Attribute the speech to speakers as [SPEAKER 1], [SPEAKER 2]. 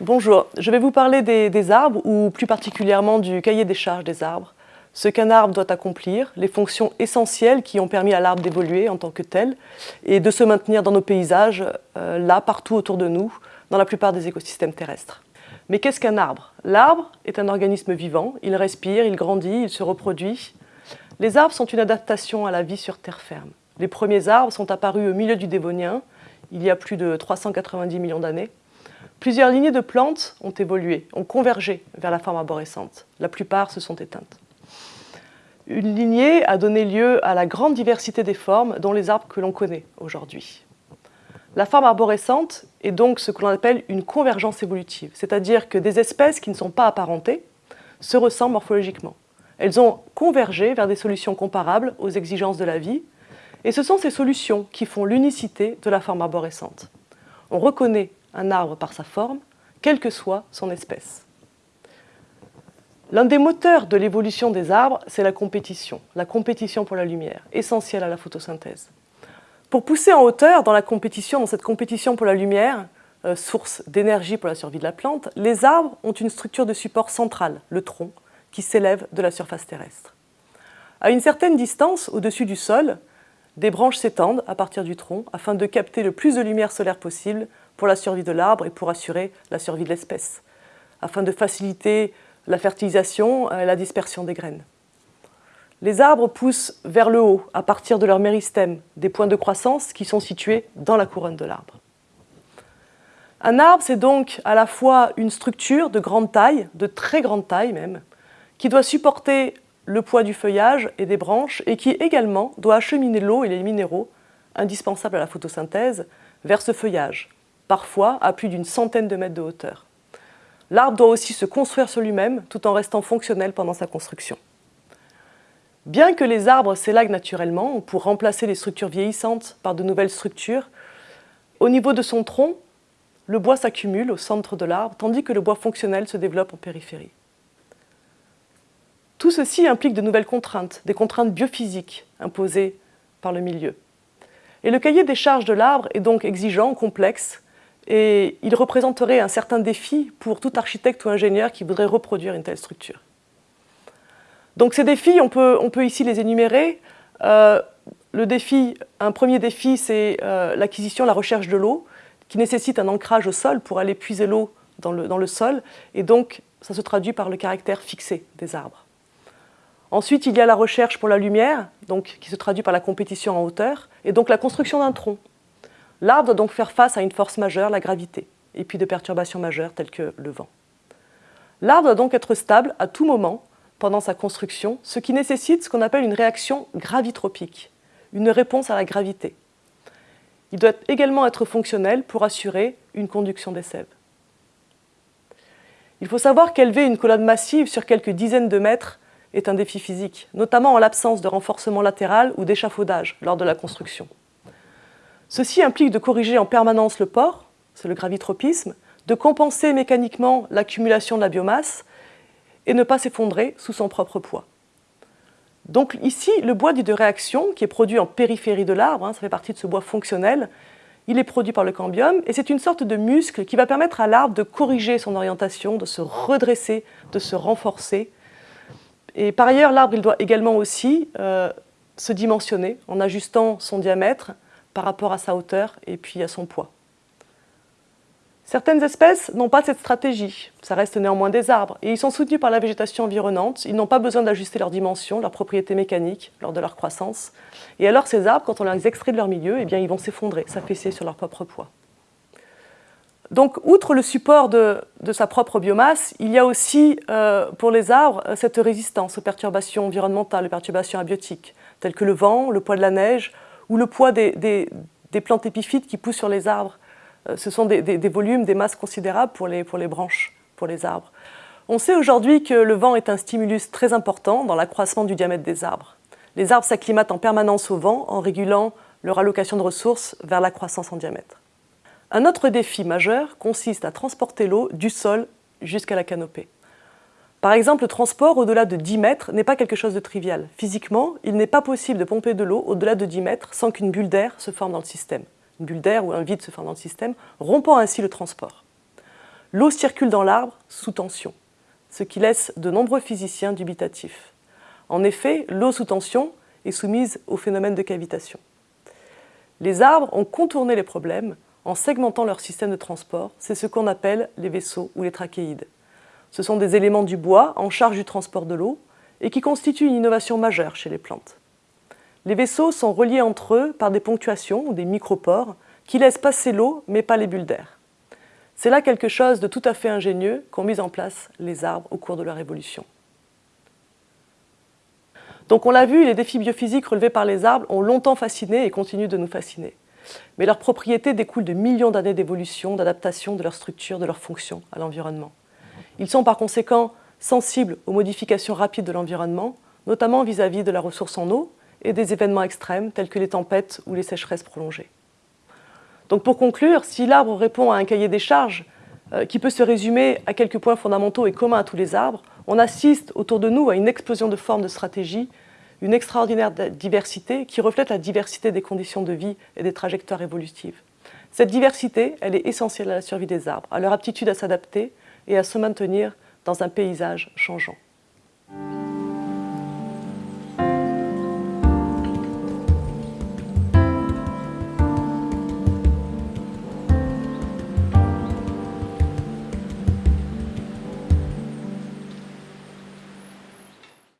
[SPEAKER 1] Bonjour, je vais vous parler des, arbres ou plus particulièrement du cahier des charges des arbres. Ce qu'un arbre doit accomplir, les fonctions essentielles qui ont permis à l'arbre d'évoluer en tant que tel et de se maintenir dans nos paysages, euh, là, partout autour de nous, dans la plupart des écosystèmes terrestres. Mais qu'est-ce qu'un arbre? L'arbre est un organisme vivant, il respire, il grandit, il se reproduit. Les arbres sont une adaptation à la vie sur terre ferme. Les premiers arbres sont apparus au milieu du Dévonien, il y a plus de 390 millions d'années. Plusieurs lignées de plantes ont évolué, ont convergé vers la forme arborescente. La plupart se sont éteintes. Une lignée a donné lieu à la grande diversité des formes dont les arbres que l'on connaît aujourd'hui. La forme arborescente est donc ce que l'on appelle une convergence évolutive, c'est-à-dire que des espèces qui ne sont pas apparentées se ressemblent morphologiquement. Elles ont convergé vers des solutions comparables aux exigences de la vie, et ce sont ces solutions qui font l'unicité de la forme arborescente. On reconnaît un arbre par sa forme, quelle que soit son espèce. L'un des moteurs de l'évolution des arbres, c'est la compétition, la compétition pour la lumière, essentielle à la photosynthèse. Pour pousser en hauteur dans la compétition, dans cette compétition pour la lumière, euh, source d'énergie pour la survie de la plante, les arbres ont une structure de support centrale, le tronc, qui s'élève de la surface terrestre. À une certaine distance, au-dessus du sol, des branches s'étendent à partir du tronc afin de capter le plus de lumière solaire possible pour la survie de l'arbre et pour assurer la survie de l'espèce, afin de faciliter la fertilisation et la dispersion des graines. Les arbres poussent vers le haut à partir de leurs méristèmes, des points de croissance qui sont situés dans la couronne de l'arbre. Un arbre, c'est donc à la fois une structure de grande taille, de très grande taille même, qui doit supporter le poids du feuillage et des branches et qui également doit acheminer l'eau et les minéraux indispensables à la photosynthèse vers ce feuillage, parfois à plus d'une centaine de mètres de hauteur. L'arbre doit aussi se construire sur lui-même tout en restant fonctionnel pendant sa construction. Bien que les arbres s'élaguent naturellement pour remplacer les structures vieillissantes par de nouvelles structures, au niveau de son tronc, le bois s'accumule au centre de l'arbre, tandis que le bois fonctionnel se développe en périphérie. Tout ceci implique de nouvelles contraintes, des contraintes biophysiques imposées par le milieu. Et le cahier des charges de l'arbre est donc exigeant, complexe, et il représenterait un certain défi pour tout architecte ou ingénieur qui voudrait reproduire une telle structure. Donc ces défis, on peut, ici les énumérer. Euh, un premier défi, c'est euh, l'acquisition, la recherche de l'eau, qui nécessite un ancrage au sol pour aller puiser l'eau dans le, sol, et donc ça se traduit par le caractère fixé des arbres. Ensuite, il y a la recherche pour la lumière, qui se traduit par la compétition en hauteur, et donc la construction d'un tronc. L'arbre doit donc faire face à une force majeure, la gravité, et puis de perturbations majeures telles que le vent. L'arbre doit donc être stable à tout moment pendant sa construction, ce qui nécessite ce qu'on appelle une réaction gravitropique, une réponse à la gravité. Il doit également être fonctionnel pour assurer une conduction des sèves. Il faut savoir qu'élever une colonne massive sur quelques dizaines de mètres est un défi physique, notamment en l'absence de renforcement latéral ou d'échafaudage lors de la construction. Ceci implique de corriger en permanence le port, c'est le gravitropisme, de compenser mécaniquement l'accumulation de la biomasse et ne pas s'effondrer sous son propre poids. Donc ici, le bois dit de réaction, qui est produit en périphérie de l'arbre, hein, ça fait partie de ce bois fonctionnel, il est produit par le cambium et c'est une sorte de muscle qui va permettre à l'arbre de corriger son orientation, de se redresser, de se renforcer. Et par ailleurs, l'arbre il doit également aussi euh, se dimensionner en ajustant son diamètre par rapport à sa hauteur et puis à son poids. Certaines espèces n'ont pas cette stratégie, ça reste néanmoins des arbres, et ils sont soutenus par la végétation environnante, ils n'ont pas besoin d'ajuster leur dimension, leurs propriétés mécaniques lors de leur croissance. Et alors ces arbres, quand on les extrait de leur milieu, eh bien, ils vont s'effondrer, s'affaisser sur leur propre poids. Donc, outre le support de, sa propre biomasse, il y a aussi, euh, pour les arbres, cette résistance aux perturbations environnementales, aux perturbations abiotiques, telles que le vent, le poids de la neige, ou le poids des, plantes épiphytes qui poussent sur les arbres. Euh, ce sont des, volumes, des masses considérables pour les, pour les branches, pour les arbres. On sait aujourd'hui que le vent est un stimulus très important dans l'accroissement du diamètre des arbres. Les arbres s'acclimatent en permanence au vent en régulant leur allocation de ressources vers la croissance en diamètre. Un autre défi majeur consiste à transporter l'eau du sol jusqu'à la canopée. Par exemple, le transport au-delà de 10 mètres n'est pas quelque chose de trivial. Physiquement, il n'est pas possible de pomper de l'eau au-delà de 10 mètres sans qu'une bulle d'air se forme dans le système. Une bulle d'air ou un vide se forme dans le système, rompant ainsi le transport. l'eau circule dans l'arbre sous tension, ce qui laisse de nombreux physiciens dubitatifs. En effet, l'eau sous tension est soumise au phénomène de cavitation. Les arbres ont contourné les problèmes en segmentant leur système de transport, c'est ce qu'on appelle les vaisseaux ou les trachéides. Ce sont des éléments du bois en charge du transport de l'eau et qui constituent une innovation majeure chez les plantes. Les vaisseaux sont reliés entre eux par des ponctuations ou des micropores qui laissent passer l'eau mais pas les bulles d'air. C'est là quelque chose de tout à fait ingénieux qu'ont mis en place les arbres au cours de leur évolution. Donc on l'a vu, les défis biophysiques relevés par les arbres ont longtemps fasciné et continuent de nous fasciner. Mais leurs propriétés découlent de millions d'années d'évolution, d'adaptation de leur structure, de leur fonction à l'environnement. Ils sont par conséquent sensibles aux modifications rapides de l'environnement, notamment vis-à-vis de la ressource en eau et des événements extrêmes tels que les tempêtes ou les sécheresses prolongées. Donc pour conclure, si l'arbre répond à un cahier des charges euh, qui peut se résumer à quelques points fondamentaux et communs à tous les arbres, on assiste autour de nous à une explosion de formes de stratégies, une extraordinaire diversité qui reflète la diversité des conditions de vie et des trajectoires évolutives. Cette diversité, elle est essentielle à la survie des arbres, à leur aptitude à s'adapter et à se maintenir dans un paysage changeant.